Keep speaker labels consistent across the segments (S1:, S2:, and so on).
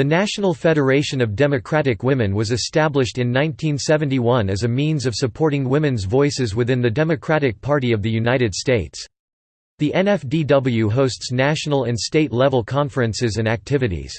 S1: The National Federation of Democratic Women was established in 1971 as a means of supporting women's voices within the Democratic Party of the United States. The NFDW hosts national and state-level conferences and activities.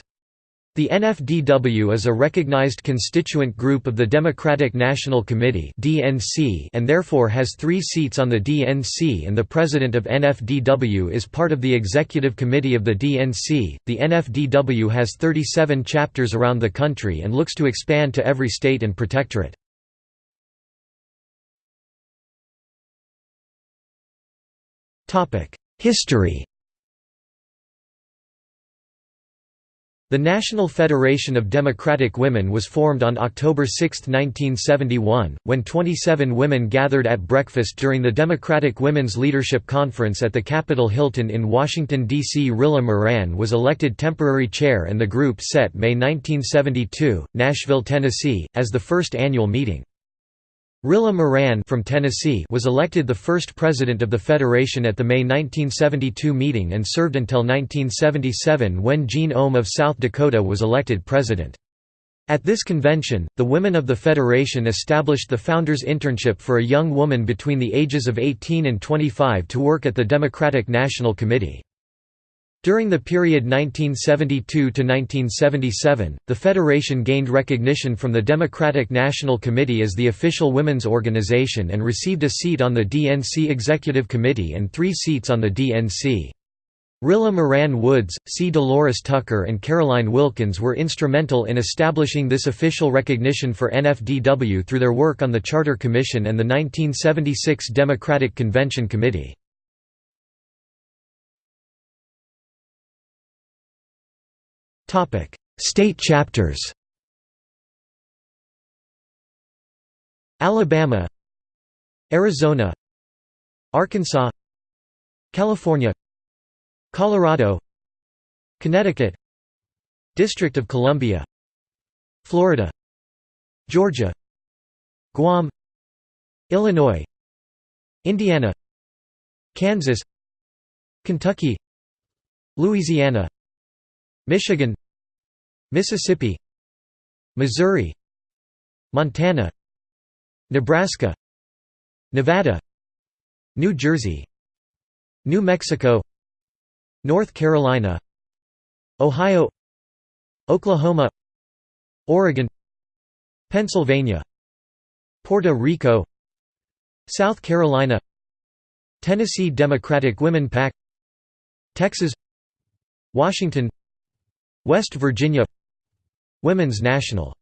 S1: The NFDW is a recognized constituent group of the Democratic National Committee and therefore has three seats on the DNC and the president of NFDW is part of the executive committee of the DNC. The NFDW has 37 chapters around the country and looks to expand to every state and protectorate. History The National Federation of Democratic Women was formed on October 6, 1971, when 27 women gathered at breakfast during the Democratic Women's Leadership Conference at the Capitol Hilton in Washington, D.C. Rilla Moran was elected temporary chair and the group set May 1972, Nashville, Tennessee, as the first annual meeting. Rilla Moran from Tennessee was elected the first president of the Federation at the May 1972 meeting and served until 1977 when Jean Ohm of South Dakota was elected president. At this convention, the women of the Federation established the Founders Internship for a young woman between the ages of 18 and 25 to work at the Democratic National Committee. During the period 1972–1977, the Federation gained recognition from the Democratic National Committee as the official women's organization and received a seat on the DNC Executive Committee and three seats on the DNC. Rilla Moran Woods, C. DeLores Tucker and Caroline Wilkins were instrumental in establishing this official recognition for NFDW through their work on the Charter Commission and the 1976 Democratic Convention Committee. State chapters. Alabama. Arizona. Arkansas. California. Colorado. Connecticut. District of Columbia. Florida. Georgia. Guam. Illinois. Indiana. Kansas. Kentucky. Louisiana. Michigan Mississippi Missouri Montana Nebraska Nevada New Jersey New Mexico North Carolina Ohio Oklahoma Oregon Pennsylvania Puerto Rico South Carolina Tennessee Democratic Women PAC Texas Washington West Virginia Women's National